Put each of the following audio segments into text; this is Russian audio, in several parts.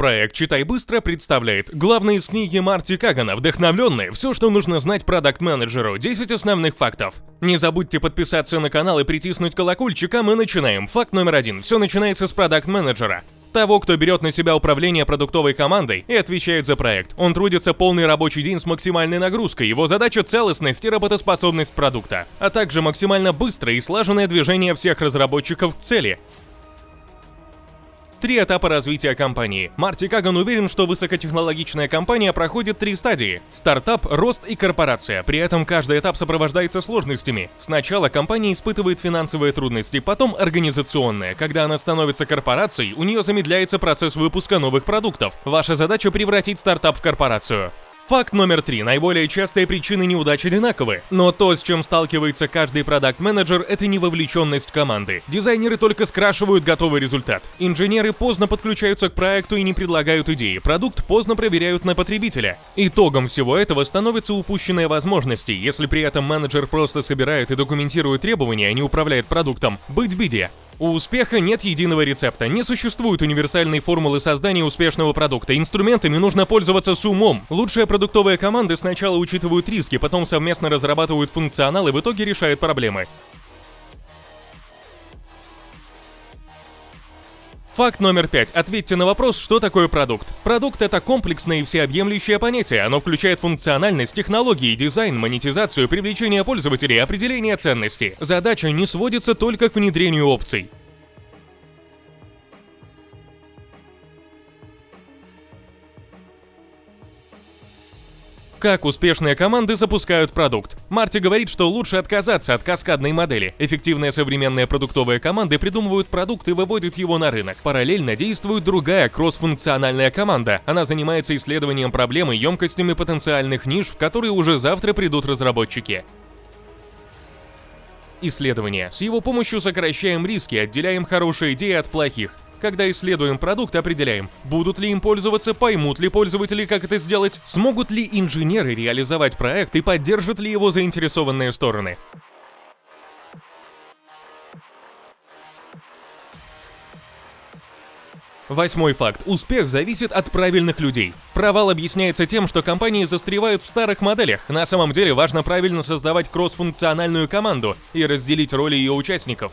Проект «Читай быстро» представляет главные из книги Марти Кагана «Вдохновленные. Все, что нужно знать продакт-менеджеру. 10 основных фактов». Не забудьте подписаться на канал и притиснуть колокольчик, а мы начинаем. Факт номер один. Все начинается с продакт-менеджера. Того, кто берет на себя управление продуктовой командой и отвечает за проект. Он трудится полный рабочий день с максимальной нагрузкой. Его задача – целостность и работоспособность продукта, а также максимально быстрое и слаженное движение всех разработчиков к цели. Три этапа развития компании. Марти Каган уверен, что высокотехнологичная компания проходит три стадии – стартап, рост и корпорация. При этом каждый этап сопровождается сложностями. Сначала компания испытывает финансовые трудности, потом организационные. Когда она становится корпорацией, у нее замедляется процесс выпуска новых продуктов. Ваша задача превратить стартап в корпорацию. Факт номер три. Наиболее частые причины неудач одинаковы. Но то, с чем сталкивается каждый продакт-менеджер, это невовлеченность команды. Дизайнеры только скрашивают готовый результат. Инженеры поздно подключаются к проекту и не предлагают идеи. Продукт поздно проверяют на потребителя. Итогом всего этого становится упущенные возможности, если при этом менеджер просто собирает и документирует требования, а не управляет продуктом. Быть беде. У успеха нет единого рецепта, не существует универсальной формулы создания успешного продукта. Инструментами нужно пользоваться с умом. Лучшие продуктовые команды сначала учитывают риски, потом совместно разрабатывают функционал и в итоге решают проблемы. Факт номер пять. Ответьте на вопрос, что такое продукт. Продукт — это комплексное и всеобъемлющее понятие. Оно включает функциональность, технологии, дизайн, монетизацию, привлечение пользователей, определение ценности. Задача не сводится только к внедрению опций. Как успешные команды запускают продукт? Марти говорит, что лучше отказаться от каскадной модели. Эффективные современные продуктовые команды придумывают продукт и выводят его на рынок. Параллельно действует другая кроссфункциональная команда. Она занимается исследованием проблем и емкостями потенциальных ниш, в которые уже завтра придут разработчики. Исследование. С его помощью сокращаем риски, отделяем хорошие идеи от плохих. Когда исследуем продукт, определяем, будут ли им пользоваться, поймут ли пользователи, как это сделать, смогут ли инженеры реализовать проект и поддержат ли его заинтересованные стороны. Восьмой факт. Успех зависит от правильных людей. Провал объясняется тем, что компании застревают в старых моделях. На самом деле важно правильно создавать кроссфункциональную команду и разделить роли ее участников.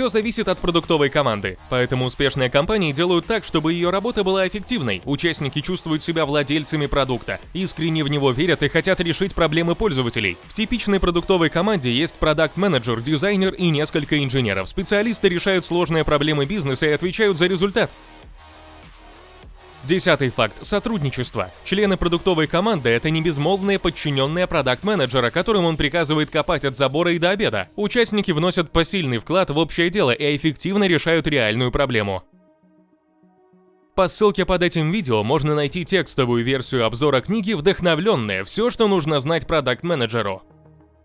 Все зависит от продуктовой команды, поэтому успешные компании делают так, чтобы ее работа была эффективной. Участники чувствуют себя владельцами продукта, искренне в него верят и хотят решить проблемы пользователей. В типичной продуктовой команде есть продакт-менеджер, дизайнер и несколько инженеров. Специалисты решают сложные проблемы бизнеса и отвечают за результат. Десятый факт – сотрудничество. Члены продуктовой команды – это не безмолвные подчиненные продакт-менеджера, которым он приказывает копать от забора и до обеда. Участники вносят посильный вклад в общее дело и эффективно решают реальную проблему. По ссылке под этим видео можно найти текстовую версию обзора книги «Вдохновленная. Все, что нужно знать продакт-менеджеру».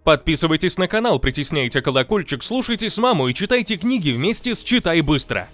Подписывайтесь на канал, притесняйте колокольчик, слушайте с маму и читайте книги вместе с «Читай быстро».